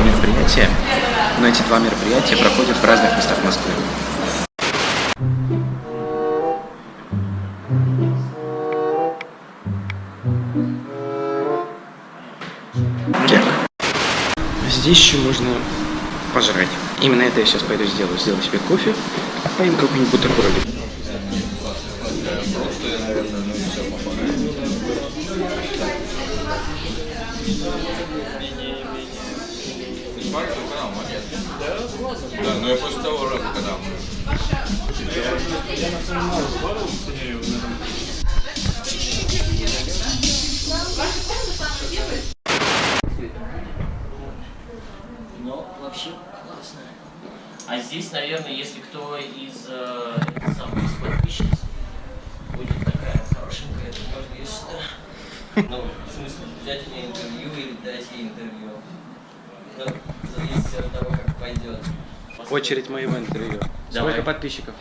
мероприятия, но эти два мероприятия проходят в разных местах Москвы. Здесь еще можно пожрать. Именно это я сейчас пойду сделаю. Сделаю себе кофе, поем какой-нибудь бутербродик. Да, но я после того раза, когда мы... Но вообще классно. А здесь, наверное, если кто из э, самых из подписчиц будет такая хорошенькая, то можно ее сюда. Ну, в смысле, взять у нее интервью или дать ей интервью. Ну, зависит от того, как пойдет. Очередь моего интервью. Давай. Сколько подписчиков?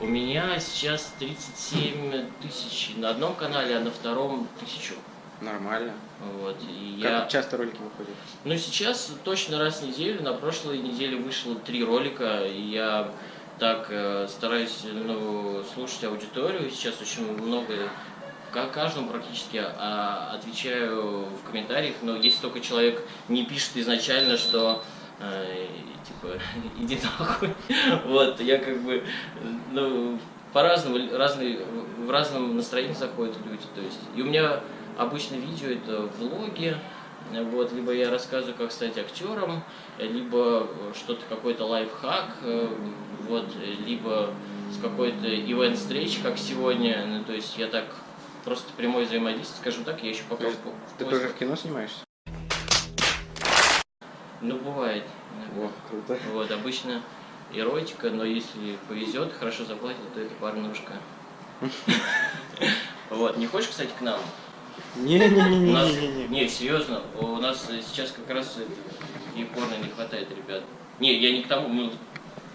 У меня сейчас 37 тысяч на одном канале, а на втором тысячу. Нормально. Вот, и Как я... часто ролики выходят? Ну, сейчас точно раз в неделю. На прошлой неделе вышло три ролика, и я так э, стараюсь ну, слушать аудиторию. Сейчас очень много, каждому практически а, отвечаю в комментариях, но если только человек не пишет изначально, что э, типа иди нахуй. Вот, я как бы, ну, по-разному, разные, в разном настроении заходят люди. То есть, и у меня обычно видео это влоги, вот, либо я рассказываю, как стать актером, либо что-то, какой-то лайфхак, э, вот, либо с какой-то ивент встречи, как сегодня, ну, то есть я так просто прямое взаимодействие, скажем так, я еще пока... в по- Ты тоже в кино снимаешься? Ну, бывает. О, круто. Вот, обычно эротика, но если повезет, хорошо заплатят, то это парнушка. Вот, не хочешь, кстати, к нам? Не-не-не-не-не. не, серьезно, у нас сейчас как раз и порно не хватает, ребят. Не, я не к тому, ну,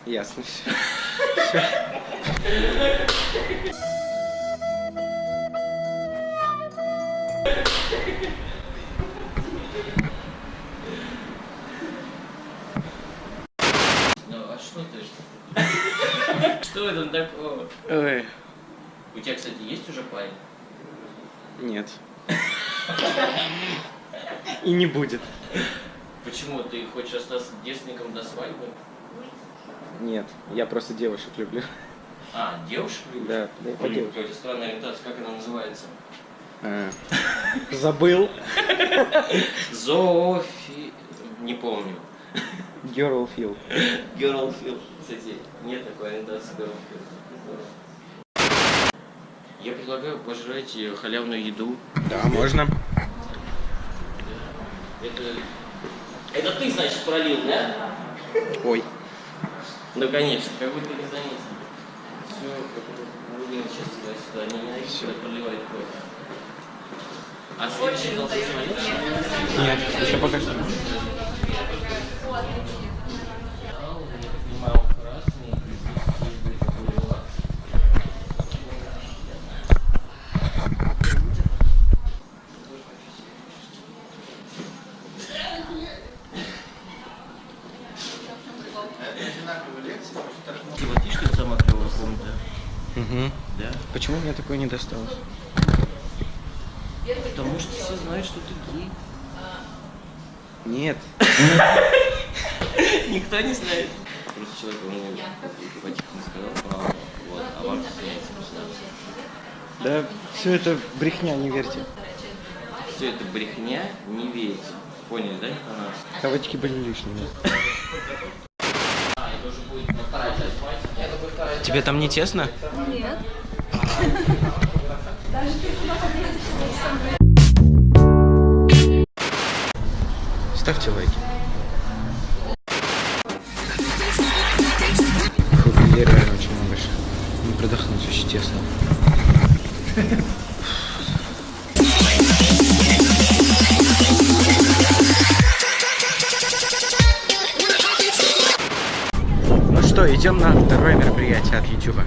Ясно Ой, У тебя, кстати, есть уже парень? нет. И не будет. Почему ты хочешь остаться девственником до свадьбы? Нет, я просто девушек люблю. А, девушек любишь? Да, да я по Блин, девушкам. Какая-то странная ориентация, как она называется? А, Забыл. Зоофи... Не помню. Girl feel. Girlfield. Кстати, нет такой ориентации Girlfield. Я предлагаю пожрать э, халявную еду. Да, можно. Это... Это ты, значит, пролил, да? Ой. Ну, конечно, как будто не заметил. Все, Рубин сейчас туда-сюда, не ненавидит, когда проливает кровь. А следующий должен смотреть? Нет, еще пока что. Я так понимаю, он красный, и здесь будет такой релакс. Ты вот видишь, как самая клевая комната? Угу. Да. Такое не досталось? Потому что все знают, что ты гей. Нет. Никто не знает. Просто человек ему по-тихому сказал правду, вот, а вам государство. Да, все это брехня, не верьте. Все это брехня, не верите. Поняли, да, она? Кавычки были лишними. А, Тебе там не тесно? Нет. Ставьте лайки. Фу, людей реально очень много. Не продохнуть, очень тесно. Ну что, идем на второе мероприятие от YouTube.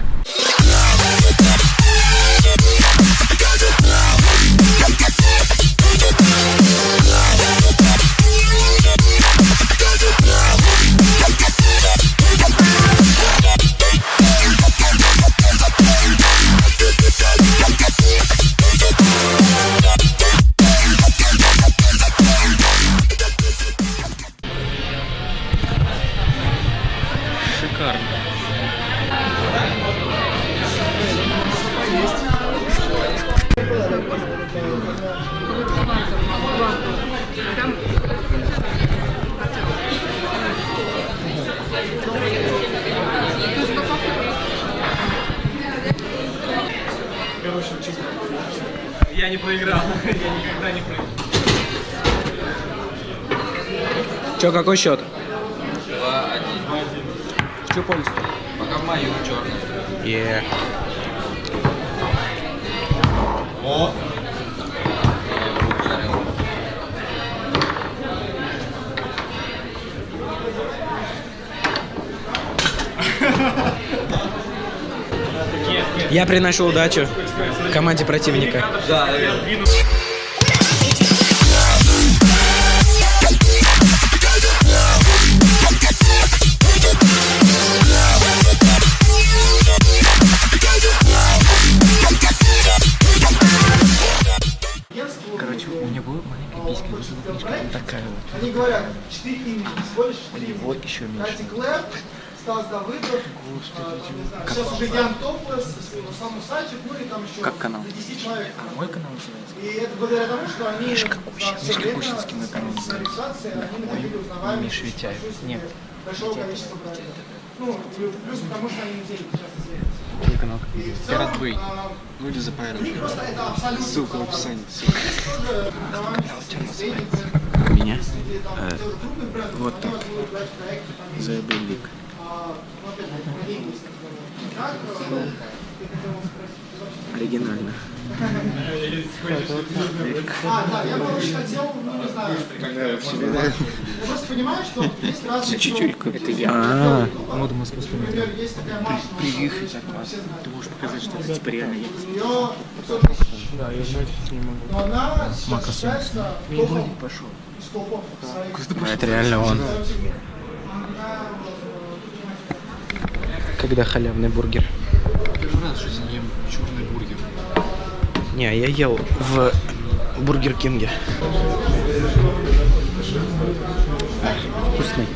Шикарно. Я не проиграл. Я никогда не проиграл. Че, какой счет? 2-1. Чью пользу? Пока в мою черный. Е. О! Я приношу удачу команде противника. Да, наверное. Еще меньше. Катя Клэп, Стас Давыдов, а, там, не знаю, сейчас уже Ян Топлес, сам Усачев, ну и там еще Как канал? до 10 человек. Мой канал называется. И это благодаря тому, что они Мишка Кущин. все Мишка время Кущинский мой канал с регистрации, они находили узнаваемость Миша Витяев. Нет. большого количества проектов. Ну, плюс потому что они деньги часто сверяются. Твой канал. И в целом, Пират Бэй. а, Люди за Ссылка в описании. Ссылка. Меня э, вот так. вот я вы вообще- Оригинально. А, да, я короче хотел, ну, не знаю, я просто понимаю, что есть разные Чуть-чуть. Это я. А. Приехать все знают. Ты можешь показать, что это типа реально есть. У нее 500 тысяч. Да, я сейчас не могу. Но она сейчас считается топом Пошел. Это реально он. Когда халявный бургер? Первый раз в жизни ем черный бургер. Не, я ел в Бургер Кинге. Вкусный.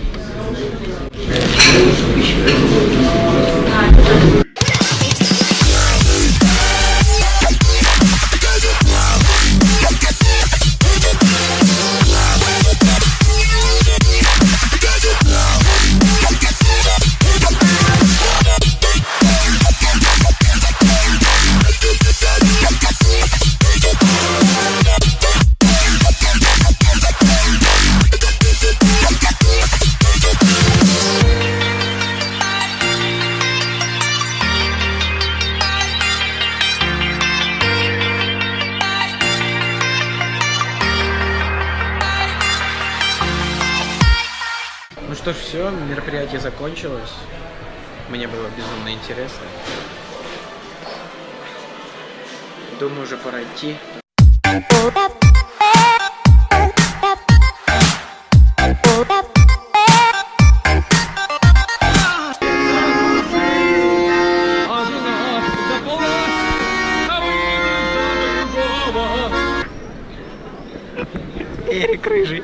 Все, мероприятие закончилось. Мне было безумно интересно. Думаю, уже пора идти. Эрик Рыжий.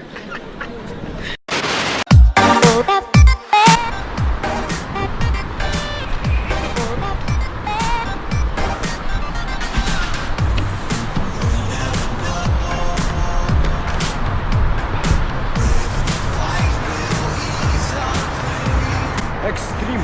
Экстрим.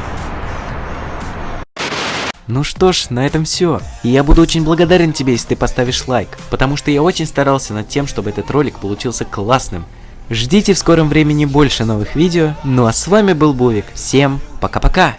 Ну что ж, на этом все. И я буду очень благодарен тебе, если ты поставишь лайк, потому что я очень старался над тем, чтобы этот ролик получился классным. Ждите в скором времени больше новых видео, ну а с вами был Бувик. Всем пока-пока!